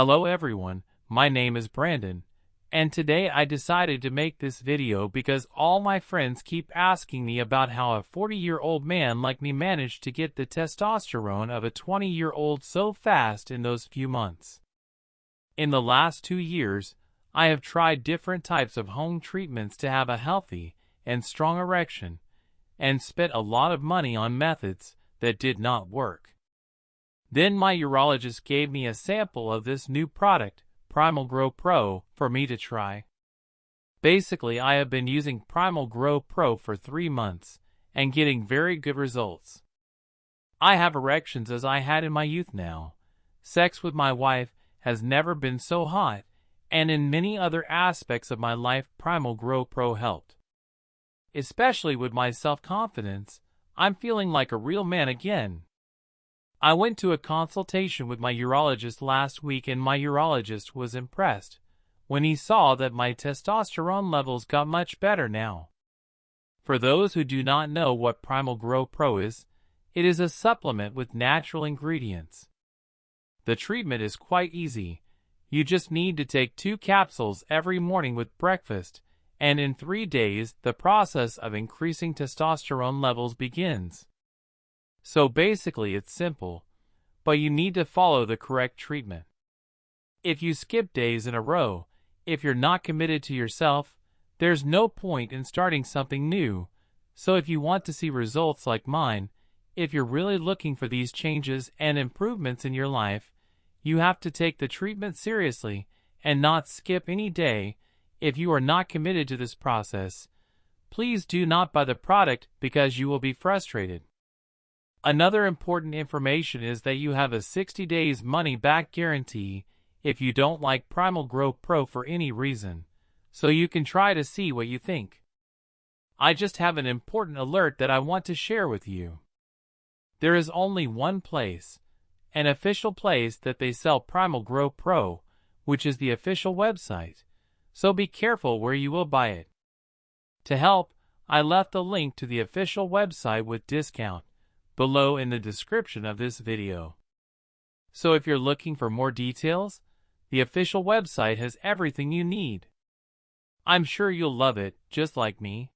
Hello everyone, my name is Brandon, and today I decided to make this video because all my friends keep asking me about how a 40-year-old man like me managed to get the testosterone of a 20-year-old so fast in those few months. In the last two years, I have tried different types of home treatments to have a healthy and strong erection, and spent a lot of money on methods that did not work. Then my urologist gave me a sample of this new product, Primal Grow Pro, for me to try. Basically, I have been using Primal Grow Pro for three months and getting very good results. I have erections as I had in my youth now. Sex with my wife has never been so hot, and in many other aspects of my life, Primal Grow Pro helped. Especially with my self confidence, I'm feeling like a real man again. I went to a consultation with my urologist last week and my urologist was impressed when he saw that my testosterone levels got much better now. For those who do not know what Primal Grow Pro is, it is a supplement with natural ingredients. The treatment is quite easy. You just need to take two capsules every morning with breakfast, and in three days the process of increasing testosterone levels begins. So basically it's simple, but you need to follow the correct treatment. If you skip days in a row, if you're not committed to yourself, there's no point in starting something new. So if you want to see results like mine, if you're really looking for these changes and improvements in your life, you have to take the treatment seriously and not skip any day. If you are not committed to this process, please do not buy the product because you will be frustrated. Another important information is that you have a 60 days money back guarantee if you don't like Primal Grow Pro for any reason, so you can try to see what you think. I just have an important alert that I want to share with you. There is only one place, an official place that they sell Primal Grow Pro, which is the official website, so be careful where you will buy it. To help, I left a link to the official website with discount below in the description of this video. So if you're looking for more details, the official website has everything you need. I'm sure you'll love it, just like me.